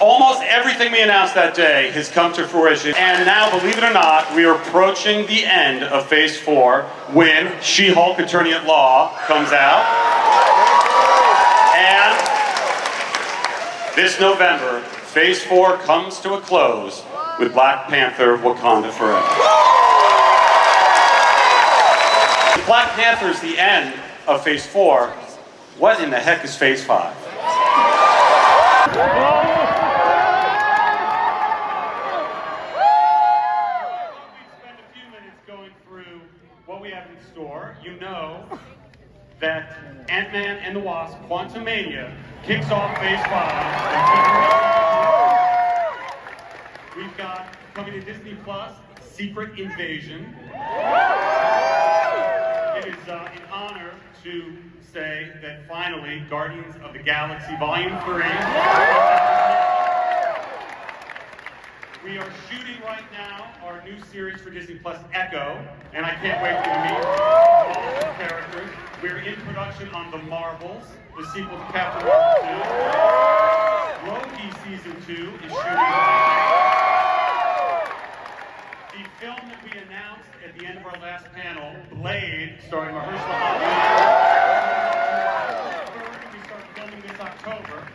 Almost everything we announced that day has come to fruition. And now, believe it or not, we are approaching the end of Phase 4 when She-Hulk Attorney at Law comes out. And this November, Phase 4 comes to a close with Black Panther Wakanda Forever. Black Panther is the end of Phase 4, what in the heck is Phase 5? spend a few minutes going through what we have in store. You know that Ant-Man and the Wasp Quantumania kicks off Phase 5. We've got, coming to Disney Plus, Secret Invasion. It is uh, an honor to say that finally Guardians of the Galaxy Volume 3 we are shooting right now our new series for Disney Plus, Echo, and I can't wait for you to meet all of the characters. We're in production on The Marvels, the sequel to Captain Marvel 2. Loki Season 2 is shooting. The film that we announced at the end of our last panel, Blade, starring Mahershala Ali. We start filming this October.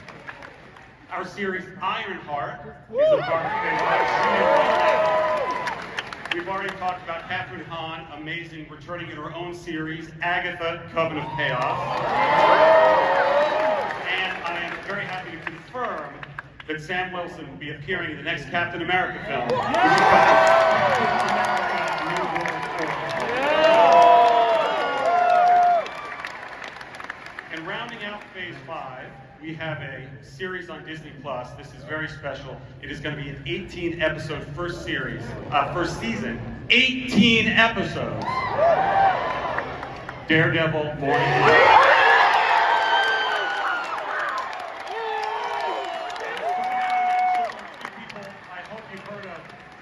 Our series Ironheart is a part of We've already talked about Kathryn Hahn, amazing, returning in her own series, Agatha, Coven of Chaos. And I am very happy to confirm that Sam Wilson will be appearing in the next Captain America film, which is called Captain America New World Order. And rounding out Phase 5, we have a series on Disney Plus. This is very special. It is going to be an 18 episode first series, uh, first season. 18 episodes. Daredevil Morning Light.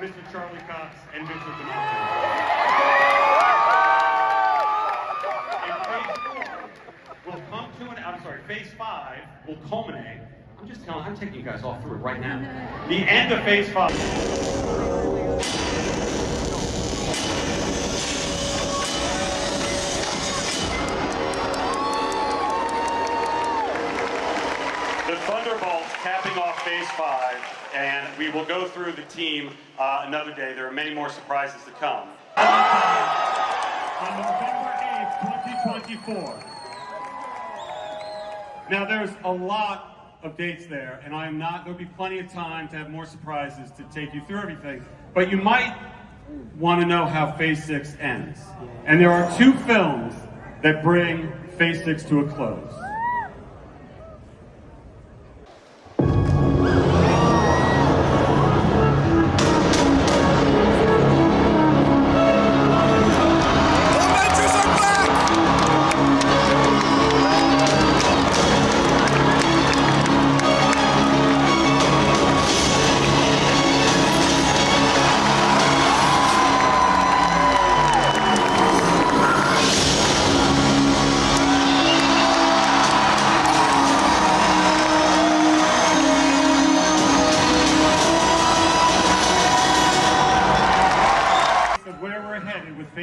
Mr. Charlie Cox and Vincent. And Phase 4 will come to an, I'm sorry, Phase 5 will culminate. I'm just telling, I'm taking you guys all through it right now. The end of Phase 5. The Thunderbolts capping off Phase 5, and we will go through the team uh, another day. There are many more surprises to come. on November 8th, 2024. Now, there's a lot of dates there, and I am not, there'll be plenty of time to have more surprises to take you through everything. But you might want to know how Phase 6 ends. And there are two films that bring Phase 6 to a close.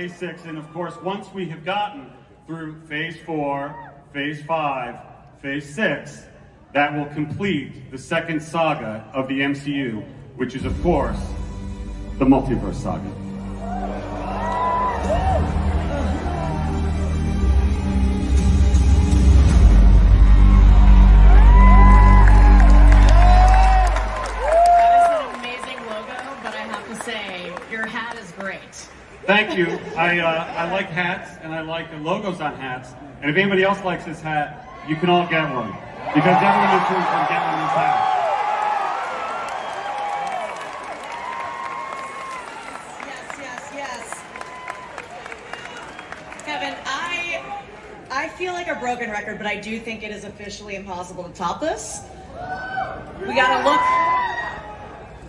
Phase six. And of course, once we have gotten through phase four, phase five, phase six, that will complete the second saga of the MCU, which is, of course, the multiverse saga. Thank you. I, uh, I like hats and I like the logos on hats. And if anybody else likes this hat, you can all get one. Because everyone in this room can get one of these hats. Yes, yes, yes. Kevin, I I feel like a broken record, but I do think it is officially impossible to top this. We gotta look.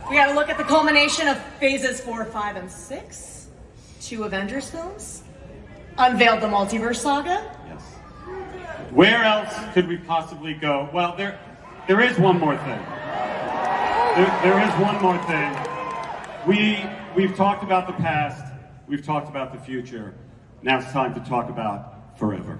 We gotta look at the culmination of phases four, five, and six. Two Avengers films. Unveiled the multiverse saga. Yes. Where else could we possibly go? Well, there, there is one more thing. There, there is one more thing. We we've talked about the past. We've talked about the future. Now it's time to talk about forever.